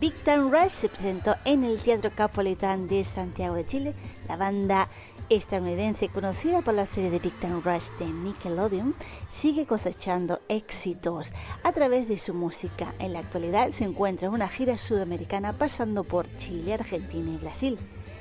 Big Time Rush se presentó en el Teatro Capolitán de Santiago de Chile. La banda estadounidense conocida por la serie de Big Time Rush de Nickelodeon sigue cosechando éxitos a través de su música. En la actualidad se encuentra en una gira sudamericana pasando por Chile, Argentina y Brasil.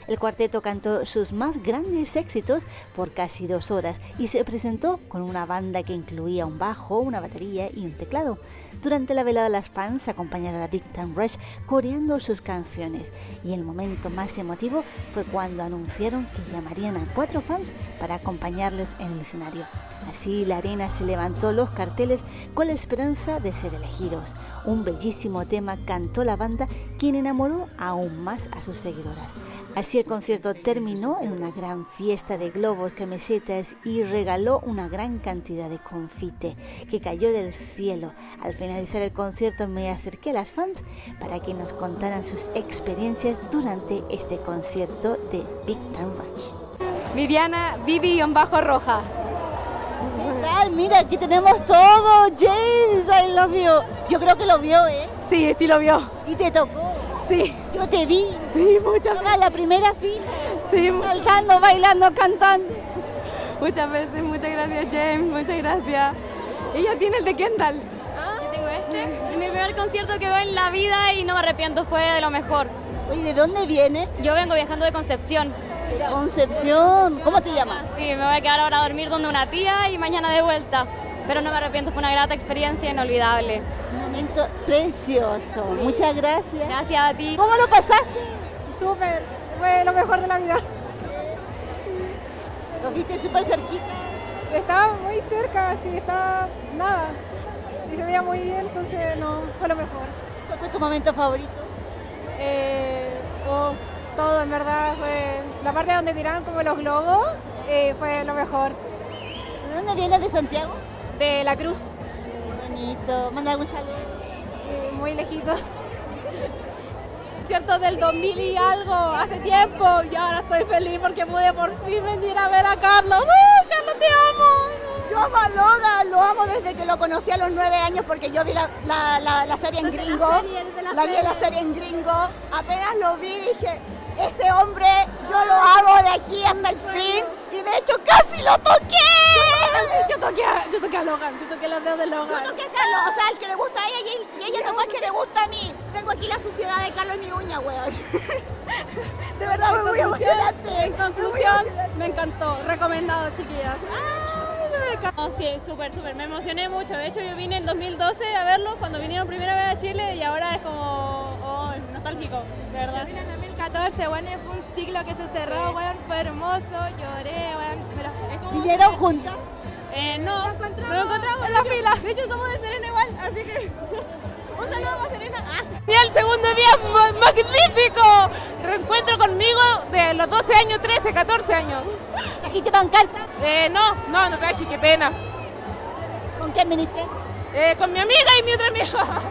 El cuarteto cantó sus más grandes éxitos por casi dos horas y se presentó con una banda que incluía un bajo, una batería y un teclado. Durante la velada las fans acompañaron a Big Rush coreando sus canciones y el momento más emotivo fue cuando anunciaron que llamarían a cuatro fans para acompañarles en el escenario. Así la arena se levantó los carteles con la esperanza de ser elegidos. Un bellísimo tema cantó la banda quien enamoró aún más a sus seguidoras. Así el concierto terminó en una gran fiesta de globos, camisetas y regaló una gran cantidad de confite que cayó del cielo. Al finalizar el concierto me acerqué a las fans para que nos contaran sus experiencias durante este concierto de Big Time Rush. Viviana Vivi-Roja. Mira, aquí tenemos todo. James, I love you. Yo creo que lo vio, ¿eh? Sí, sí lo vio. ¿Y te tocó? Sí. Yo te vi. Sí, muchas Estaba en la primera fila. Sí. Saltando, bailando, cantando. Muchas veces, muchas gracias James, muchas gracias. Ella tiene el de Kendall. Yo tengo este. Es mi primer concierto que veo en la vida y no me arrepiento, fue de lo mejor. Oye, ¿de dónde viene? Yo vengo viajando de Concepción. Concepción. ¿Cómo te llamas? Sí, me voy a quedar ahora a dormir donde una tía y mañana de vuelta. Pero no me arrepiento, fue una grata experiencia inolvidable. Un momento precioso. Muchas gracias. Gracias a ti. ¿Cómo lo pasaste? Súper, fue lo mejor de la vida. Lo viste súper cerquita. Estaba muy cerca, sí, estaba nada. Y se veía muy bien, entonces no, fue lo mejor. ¿Cuál fue tu momento favorito? Eh, oh, todo en verdad fue la parte donde tiraron como los globos eh, fue lo mejor ¿De dónde vienes? ¿De Santiago? de la cruz bonito. Manda algún saludo. eh, muy lejito cierto del 2000 y algo hace tiempo y ahora estoy feliz porque pude por fin venir a ver a Carlos ¡Uh, Carlos te amo Yo amo a Logan, lo amo desde que lo conocí a los nueve años porque yo vi la, la- la- la serie en gringo. La vi en la serie en gringo. Apenas lo vi dije, ese hombre yo lo amo de aquí hasta el fin. Y de hecho casi lo toqué. yo toqué a, yo toqué a Logan yo toqué la veo de Yo Logan toqué a Carlos, o sea, el que le gusta a ella y, y ella nomás que le gusta a mí. Tengo aquí la suciedad de Carlos en mi uña, weón. De verdad, fue muy emocionante. en conclusión me encantó recomendado chiquillas Ay, me encantó. No, sí, súper, súper. Me emocioné mucho. De hecho, yo vine en 2012 a verlo cuando vinieron primera vez a Chile y ahora es como oh, nostálgico, de verdad. En 2014, bueno, fue un siglo que se cerró, bueno, fue hermoso, lloré, bueno, como- ¿Vinieron juntas? Eh, no, nos encontramos en la fila. De hecho, somos de Serena igual, así que un saludo para Serena. Ah. Y el segundo día ma- magnífico. Reencuentro conmigo de los 12 años, 13, 14 años. ¿Trajiste pancarta? Eh, no, no, no traje, qué pena. ¿Con quién viniste? Eh, con mi amiga y mi otra amiga.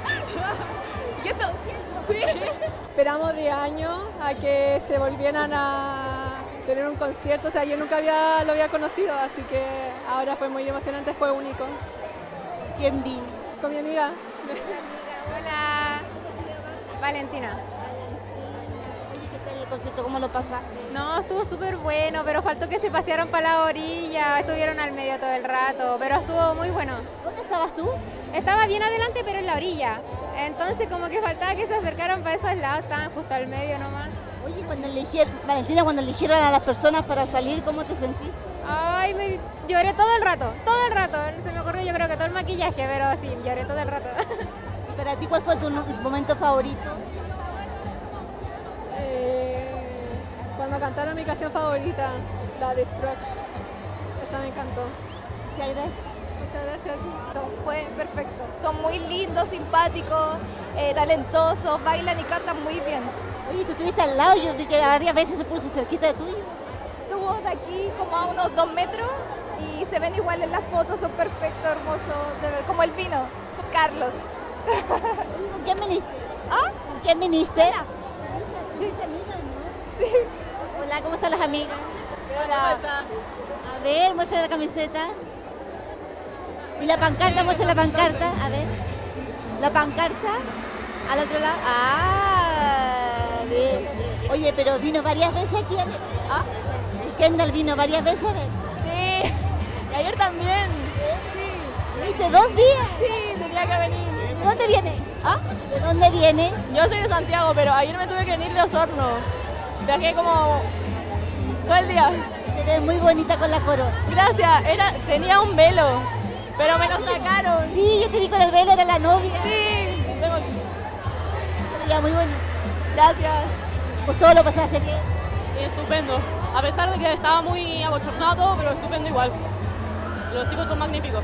Esperamos de años a que se volvieran a tener un concierto. O sea, yo nunca había, lo había conocido, así que ahora fue muy emocionante, fue único. ¿Quién vino? Con mi amiga. Hola, Valentina. Oye, ¿qué tal el concierto? ¿Cómo lo pasaste? No, estuvo súper bueno, pero faltó que se pasearon para la orilla, estuvieron al medio todo el rato, pero estuvo muy bueno. ¿Dónde estabas tú? Estaba bien adelante, pero en la orilla. Entonces como que faltaba que se acercaran para esos lados, estaban justo al medio nomás. Oye, cuando eligieron, Valentina, cuando eligieron a las personas para salir, ¿cómo te sentiste? Ay, me lloré todo el rato, todo el rato. Se me ocurrió yo creo que todo el maquillaje, pero sí, lloré todo el rato. ¿Y para ti cuál fue tu momento favorito? Eh, cuando cantaron mi canción favorita, la de Struck. Esa me encantó. Muchas gracias. Muchas gracias a ti. Fue perfecto. Son muy lindos, simpáticos, eh, talentosos, bailan y cantan muy bien. Oye, tú estuviste al lado, yo vi que varias veces se puso cerquita de tuyo. Estuvo de aquí como a unos dos metros y se ven igual en las fotos, son perfectos, hermosos, de ver, como el vino, Carlos. Oye, ¿Con quién viniste? ¿Ah? ¿Con quién viniste? Sí. Hola, ¿cómo están las amigas? Hola. A ver, muestra la camiseta. Y la pancarta, muestra la pancarta. A ver. La pancarta. Al otro lado. Ah, bien. Oye, pero vino varias veces aquí ver. ¿Ah? El Kendall vino varias veces a ver. Sí, y ayer también. Sí, ¿Viste dos días? sí, tenía que venir. ¿De dónde viene? ¿Ah? ¿De dónde viene? Yo soy de Santiago, pero ayer me tuve que venir de Osorno. Viajé como todo el día. Te ves muy bonita con la coro. Gracias, era, tenía un velo, pero me lo sacaron. Sí, yo te vi con el velo de la novia. Sí, Ya, muy bonito. gracias. Pues todo lo pasaste bien. Estupendo. A pesar de que estaba muy abochornado pero estupendo igual. Los chicos son magníficos.